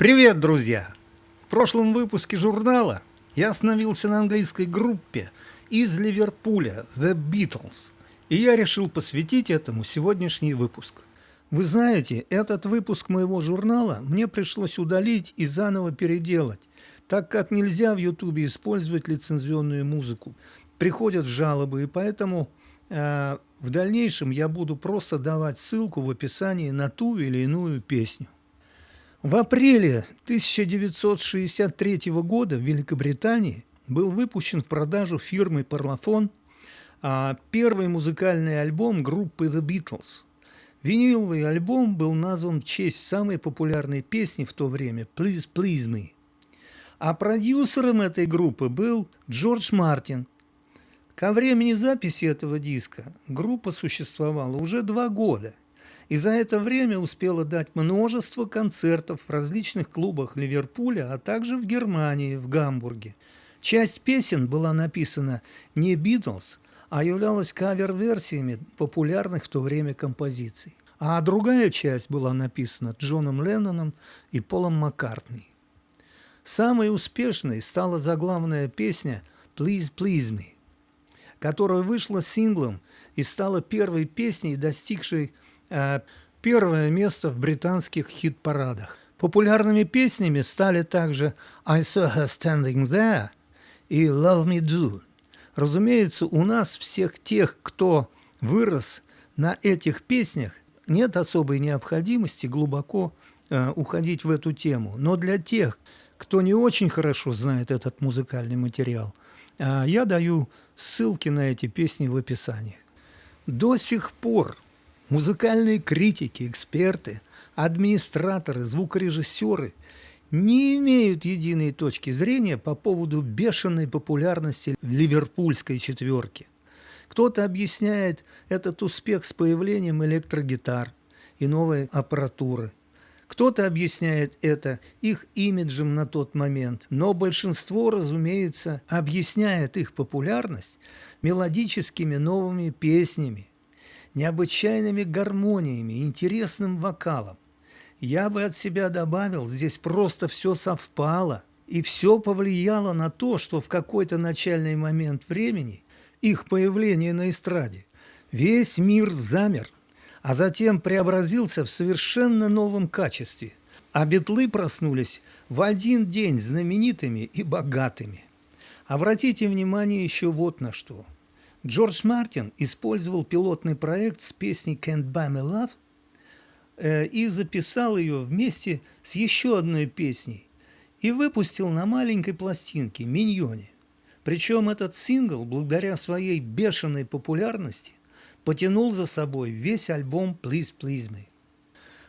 Привет, друзья! В прошлом выпуске журнала я остановился на английской группе из Ливерпуля The Beatles, и я решил посвятить этому сегодняшний выпуск. Вы знаете, этот выпуск моего журнала мне пришлось удалить и заново переделать, так как нельзя в Ютубе использовать лицензионную музыку. Приходят жалобы, и поэтому э, в дальнейшем я буду просто давать ссылку в описании на ту или иную песню. В апреле 1963 года в Великобритании был выпущен в продажу фирмой Parlophone а, первый музыкальный альбом группы The Beatles. Виниловый альбом был назван в честь самой популярной песни в то время «Please Please Me». А продюсером этой группы был Джордж Мартин. Ко времени записи этого диска группа существовала уже два года – и за это время успела дать множество концертов в различных клубах Ливерпуля, а также в Германии, в Гамбурге. Часть песен была написана не «Битлз», а являлась кавер-версиями популярных в то время композиций. А другая часть была написана Джоном Ленноном и Полом Маккартни. Самой успешной стала заглавная песня «Please, please me», которая вышла синглом и стала первой песней, достигшей первое место в британских хит-парадах. Популярными песнями стали также «I saw her standing there» и «Love me do». Разумеется, у нас всех тех, кто вырос на этих песнях, нет особой необходимости глубоко э, уходить в эту тему. Но для тех, кто не очень хорошо знает этот музыкальный материал, э, я даю ссылки на эти песни в описании. До сих пор Музыкальные критики, эксперты, администраторы, звукорежиссеры не имеют единой точки зрения по поводу бешеной популярности ливерпульской четверки. Кто-то объясняет этот успех с появлением электрогитар и новой аппаратуры. Кто-то объясняет это их имиджем на тот момент, но большинство, разумеется, объясняет их популярность мелодическими новыми песнями, необычайными гармониями, интересным вокалом. Я бы от себя добавил, здесь просто все совпало, и все повлияло на то, что в какой-то начальный момент времени их появление на эстраде весь мир замер, а затем преобразился в совершенно новом качестве, а битлы проснулись в один день знаменитыми и богатыми. Обратите внимание еще вот на что – Джордж Мартин использовал пилотный проект с песней «Can't Buy Me Love» э, и записал ее вместе с еще одной песней и выпустил на маленькой пластинке «Миньоне». Причем этот сингл, благодаря своей бешеной популярности, потянул за собой весь альбом «Please, Please Me».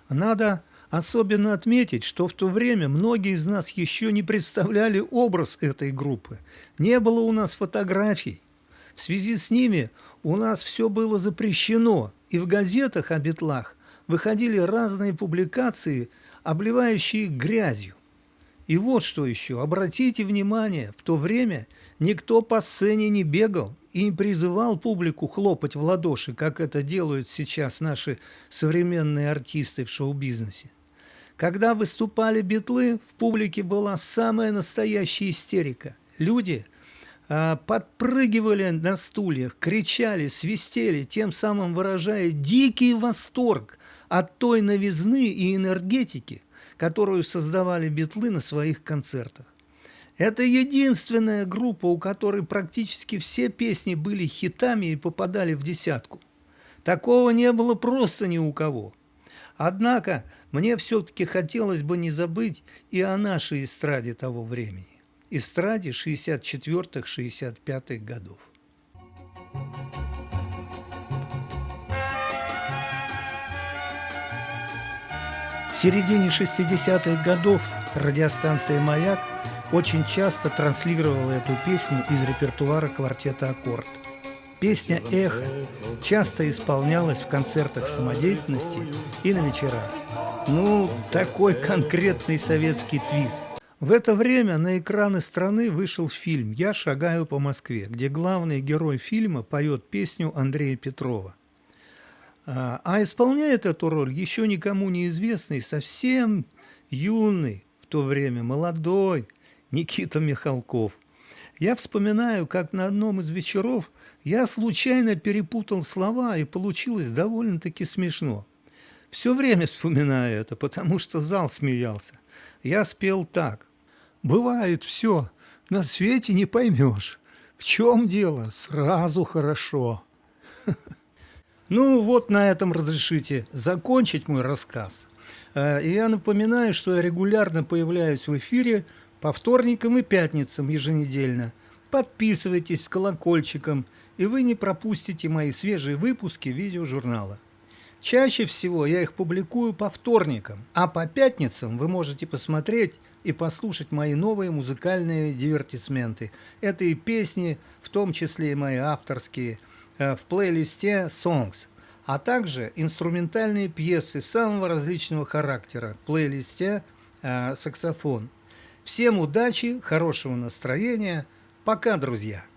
Надо особенно отметить, что в то время многие из нас еще не представляли образ этой группы. Не было у нас фотографий, в связи с ними у нас все было запрещено, и в газетах о битлах выходили разные публикации, обливающие грязью. И вот что еще, обратите внимание, в то время никто по сцене не бегал и не призывал публику хлопать в ладоши, как это делают сейчас наши современные артисты в шоу-бизнесе. Когда выступали битлы, в публике была самая настоящая истерика. Люди подпрыгивали на стульях, кричали, свистели, тем самым выражая дикий восторг от той новизны и энергетики, которую создавали битлы на своих концертах. Это единственная группа, у которой практически все песни были хитами и попадали в десятку. Такого не было просто ни у кого. Однако мне все-таки хотелось бы не забыть и о нашей эстраде того времени эстраде 64-65 годов. В середине 60-х годов радиостанция «Маяк» очень часто транслировала эту песню из репертуара квартета «Аккорд». Песня «Эхо» часто исполнялась в концертах самодеятельности и на вечерах. Ну, такой конкретный советский твист – в это время на экраны страны вышел фильм «Я шагаю по Москве», где главный герой фильма поет песню Андрея Петрова. А, а исполняет эту роль еще никому неизвестный, совсем юный, в то время, молодой, Никита Михалков. Я вспоминаю, как на одном из вечеров я случайно перепутал слова, и получилось довольно-таки смешно. Все время вспоминаю это, потому что зал смеялся. Я спел так. «Бывает все, на свете не поймешь. В чем дело? Сразу хорошо». Ну вот на этом разрешите закончить мой рассказ. Э, и я напоминаю, что я регулярно появляюсь в эфире по вторникам и пятницам еженедельно. Подписывайтесь с колокольчиком, и вы не пропустите мои свежие выпуски видеожурнала. Чаще всего я их публикую по вторникам, а по пятницам вы можете посмотреть и послушать мои новые музыкальные дивертисменты. Это и песни, в том числе и мои авторские – Э, в плейлисте Songs, а также инструментальные пьесы самого различного характера в плейлисте э, саксофон. Всем удачи, хорошего настроения. Пока, друзья!